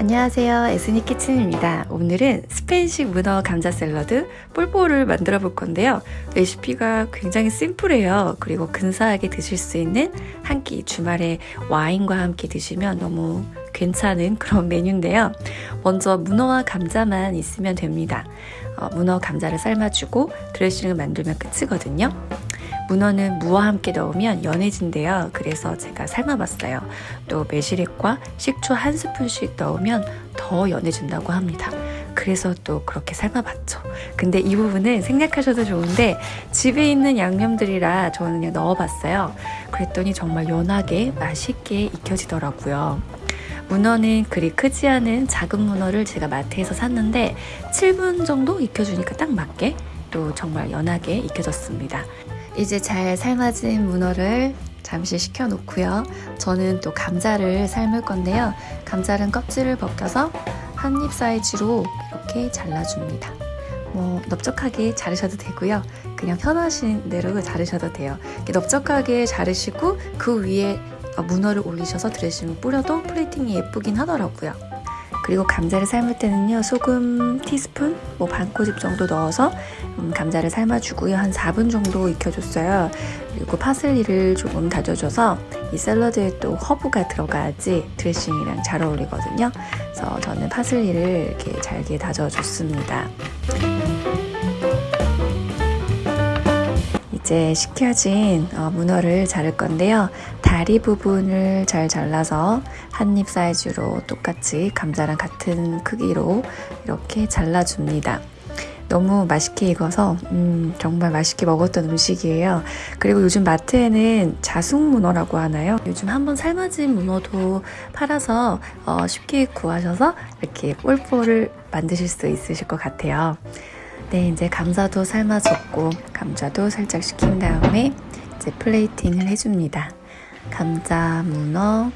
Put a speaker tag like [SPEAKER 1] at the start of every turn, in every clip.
[SPEAKER 1] 안녕하세요. 에스니 키친입니다. 오늘은 스페인식 문어 감자 샐러드 폴포를 만들어 볼 건데요. 레시피가 굉장히 심플해요. 그리고 근사하게 드실 수 있는 한 끼 주말에 와인과 함께 드시면 너무 괜찮은 그런 메뉴인데요. 먼저 문어와 감자만 있으면 됩니다. 어, 문어 감자를 삶아주고 드레싱을 만들면 끝이거든요 문어는 무와 함께 넣으면 연해진대요. 그래서 제가 삶아봤어요. 또 매실액과 식초 한 스푼씩 넣으면 더 연해진다고 합니다. 그래서 또 그렇게 삶아봤죠. 근데 이 부분은 생략하셔도 좋은데 집에 있는 양념들이라 저는 그냥 넣어봤어요. 그랬더니 정말 연하게 맛있게 익혀지더라고요. 문어는 그리 크지 않은 작은 문어를 제가 마트에서 샀는데 7분 정도 익혀주니까 딱 맞게 또 정말 연하게 익혀졌습니다. 이제 잘 삶아진 문어를 잠시 식혀 놓고요. 저는 또 감자를 삶을 건데요. 감자는 껍질을 벗겨서 한 입 사이즈로 이렇게 잘라줍니다. 뭐 넓적하게 자르셔도 되고요. 그냥 편하신 대로 자르셔도 돼요. 넓적하게 자르시고 그 위에 문어를 올리셔서 드레싱을 뿌려도 플레이팅이 예쁘긴 하더라고요. 그리고 감자를 삶을 때는요 소금 티스푼 뭐 반 꼬집 정도 넣어서 음, 감자를 삶아주고요. 한 4분 정도 익혀줬어요. 그리고 파슬리를 조금 다져줘서 이 샐러드에 또 허브가 들어가야지 드레싱이랑 잘 어울리거든요. 그래서 저는 파슬리를 이렇게 잘게 다져줬습니다 이제 식혀진 어, 문어를 자를 건데요. 다리 부분을 잘 잘라서 한 입 사이즈로 똑같이 감자랑 같은 크기로 이렇게 잘라줍니다. 너무 맛있게 익어서 음, 정말 맛있게 먹었던 음식이에요. 그리고 요즘 마트에는 자숙문어라고 하나요? 요즘 한번 삶아진 문어도 팔아서 어, 쉽게 구하셔서 이렇게 폴포를 만드실 수 있으실 것 같아요. 네, 이제 감자도 삶아졌고 감자도 살짝 식힌 다음에 이제 플레이팅을 해줍니다. 감자, 문어,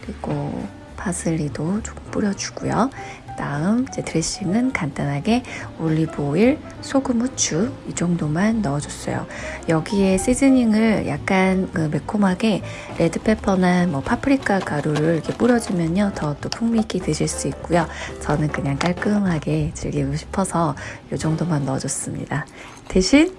[SPEAKER 1] 그리고 파슬리도 조금 뿌려주고요. 다음 이제 드레싱은 간단하게 올리브 오일, 소금, 후추 이 정도만 넣어줬어요. 여기에 시즈닝을 약간 그 매콤하게 레드페퍼나 뭐 파프리카 가루를 이렇게 뿌려주면요 더 또 풍미 있게 드실 수 있고요. 저는 그냥 깔끔하게 즐기고 싶어서 이 정도만 넣어줬습니다. 대신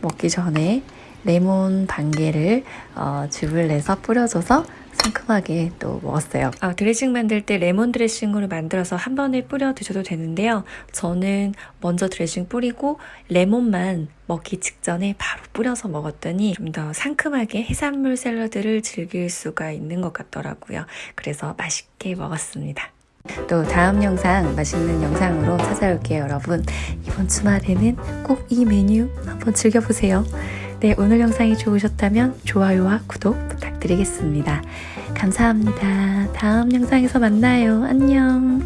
[SPEAKER 1] 먹기 전에 레몬 반 개를 어, 즙을 내서 뿌려줘서 상큼하게 또 먹었어요. 아, 드레싱 만들 때 레몬 드레싱으로 만들어서 한 번에 뿌려 드셔도 되는데요. 저는 먼저 드레싱 뿌리고 레몬만 먹기 직전에 바로 뿌려서 먹었더니 좀 더 상큼하게 해산물 샐러드를 즐길 수가 있는 것 같더라고요. 그래서 맛있게 먹었습니다. 또 다음 영상 맛있는 영상으로 찾아올게요 여러분 이번 주말에는 꼭 이 메뉴 한번 즐겨보세요 네 오늘 영상이 좋으셨다면 좋아요와 구독 부탁드리겠습니다. 감사합니다. 다음 영상에서 만나요. 안녕